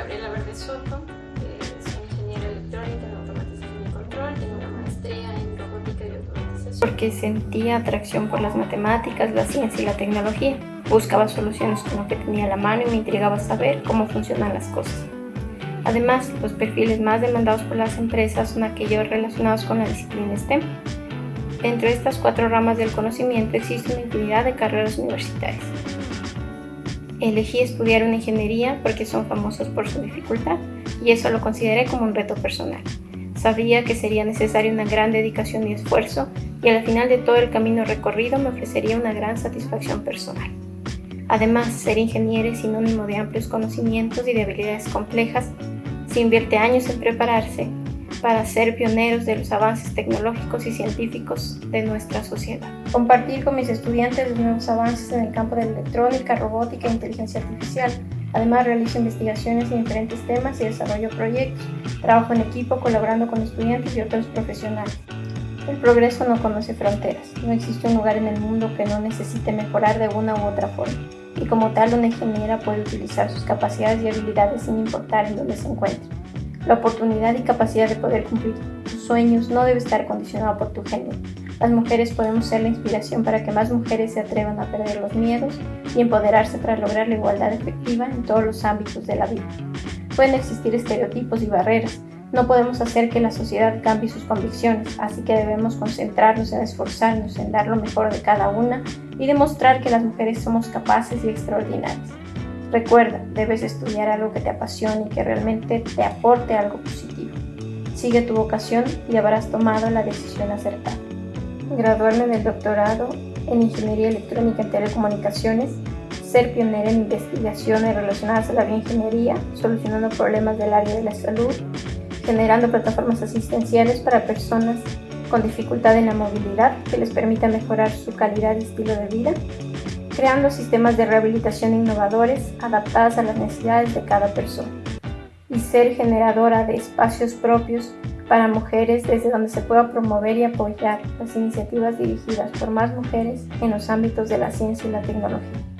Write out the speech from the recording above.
Gabriela Verde Soto, eh, soy ingeniera electrónica en automatización y control, tengo una maestría en robótica y automatización. Porque sentía atracción por las matemáticas, la ciencia y la tecnología. Buscaba soluciones con lo que tenía la mano y me intrigaba saber cómo funcionan las cosas. Además, los perfiles más demandados por las empresas son aquellos relacionados con la disciplina STEM. Dentro de estas cuatro ramas del conocimiento existe una infinidad de carreras universitarias. Elegí estudiar una ingeniería porque son famosos por su dificultad y eso lo consideré como un reto personal. Sabía que sería necesaria una gran dedicación y esfuerzo y al final de todo el camino recorrido me ofrecería una gran satisfacción personal. Además, ser ingeniero es sinónimo de amplios conocimientos y de habilidades complejas. Se invierte años en prepararse para ser pioneros de los avances tecnológicos y científicos de nuestra sociedad. Compartir con mis estudiantes los nuevos avances en el campo de electrónica, robótica e inteligencia artificial. Además, realizo investigaciones en diferentes temas y desarrollo proyectos. Trabajo en equipo colaborando con estudiantes y otros profesionales. El progreso no conoce fronteras. No existe un lugar en el mundo que no necesite mejorar de una u otra forma. Y como tal, una ingeniera puede utilizar sus capacidades y habilidades sin importar en dónde se encuentre. La oportunidad y capacidad de poder cumplir tus sueños no debe estar condicionada por tu género. Las mujeres podemos ser la inspiración para que más mujeres se atrevan a perder los miedos y empoderarse para lograr la igualdad efectiva en todos los ámbitos de la vida. Pueden existir estereotipos y barreras. No podemos hacer que la sociedad cambie sus convicciones, así que debemos concentrarnos en esforzarnos en dar lo mejor de cada una y demostrar que las mujeres somos capaces y extraordinarias. Recuerda, debes estudiar algo que te apasione y que realmente te aporte algo positivo. Sigue tu vocación y habrás tomado la decisión acertada. Graduarme del doctorado en Ingeniería Electrónica y Telecomunicaciones, ser pionera en investigaciones relacionadas a la bioingeniería, solucionando problemas del área de la salud, generando plataformas asistenciales para personas con dificultad en la movilidad que les permita mejorar su calidad y estilo de vida, creando sistemas de rehabilitación innovadores adaptados a las necesidades de cada persona y ser generadora de espacios propios para mujeres desde donde se pueda promover y apoyar las iniciativas dirigidas por más mujeres en los ámbitos de la ciencia y la tecnología.